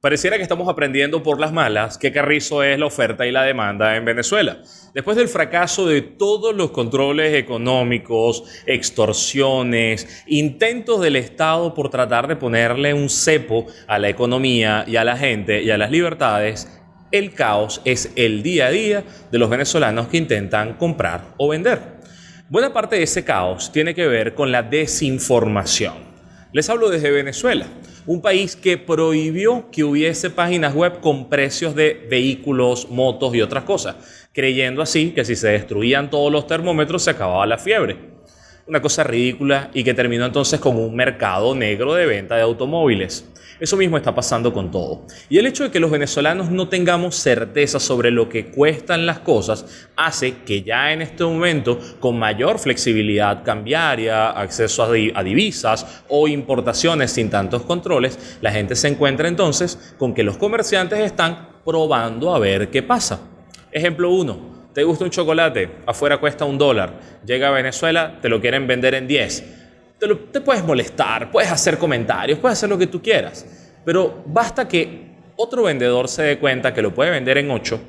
Pareciera que estamos aprendiendo por las malas qué carrizo es la oferta y la demanda en Venezuela. Después del fracaso de todos los controles económicos, extorsiones, intentos del Estado por tratar de ponerle un cepo a la economía y a la gente y a las libertades, el caos es el día a día de los venezolanos que intentan comprar o vender. Buena parte de ese caos tiene que ver con la desinformación. Les hablo desde Venezuela un país que prohibió que hubiese páginas web con precios de vehículos, motos y otras cosas, creyendo así que si se destruían todos los termómetros se acababa la fiebre. Una cosa ridícula y que terminó entonces con un mercado negro de venta de automóviles. Eso mismo está pasando con todo. Y el hecho de que los venezolanos no tengamos certeza sobre lo que cuestan las cosas hace que ya en este momento, con mayor flexibilidad cambiaria, acceso a, divisas o importaciones sin tantos controles, la gente se encuentra entonces con que los comerciantes están probando a ver qué pasa. Ejemplo 1. ¿Te gusta un chocolate? Afuera cuesta un dólar. Llega a Venezuela, te lo quieren vender en 10 te, puedes molestar, puedes hacer comentarios, puedes hacer lo que tú quieras, pero basta que otro vendedor se dé cuenta que lo puede vender en 8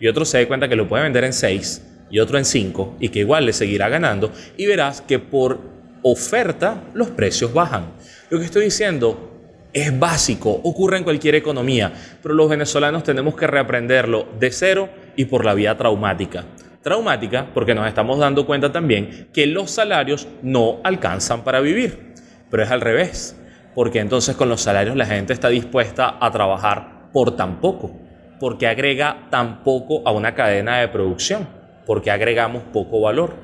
y otro se dé cuenta que lo puede vender en 6 y otro en 5 y que igual le seguirá ganando y verás que por oferta los precios bajan. Lo que estoy diciendo es básico, ocurre en cualquier economía, pero los venezolanos tenemos que reaprenderlo de cero y por la vía traumática traumática porque nos estamos dando cuenta también que los salarios no alcanzan para vivir. Pero es al revés, porque entonces con los salarios la gente está dispuesta a trabajar por tan poco, porque agrega tan poco a una cadena de producción, porque agregamos poco valor.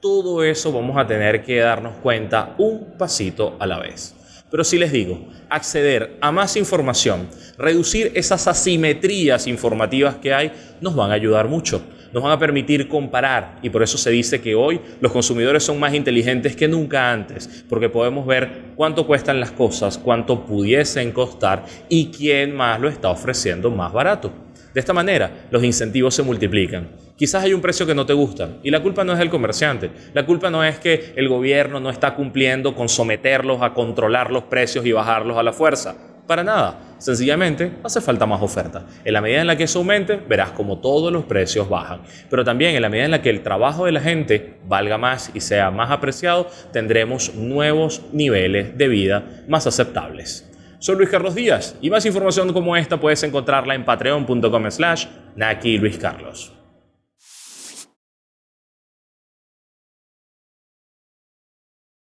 Todo eso vamos a tener que darnos cuenta un pasito a la vez. Pero si les digo, acceder a más información, reducir esas asimetrías informativas que hay, nos van a ayudar mucho nos van a permitir comparar y por eso se dice que hoy los consumidores son más inteligentes que nunca antes, porque podemos ver cuánto cuestan las cosas, cuánto pudiesen costar y quién más lo está ofreciendo más barato. De esta manera, los incentivos se multiplican. Quizás hay un precio que no te gusta y la culpa no es del comerciante. La culpa no es que el gobierno no está cumpliendo con someterlos a controlar los precios y bajarlos a la fuerza. Para nada. Sencillamente hace falta más oferta. En la medida en la que eso aumente, verás como todos los precios bajan. Pero también en la medida en la que el trabajo de la gente valga más y sea más apreciado, tendremos nuevos niveles de vida más aceptables. Soy Luis Carlos Díaz y más información como esta puedes encontrarla en patreon.com slash Naki Luis Carlos.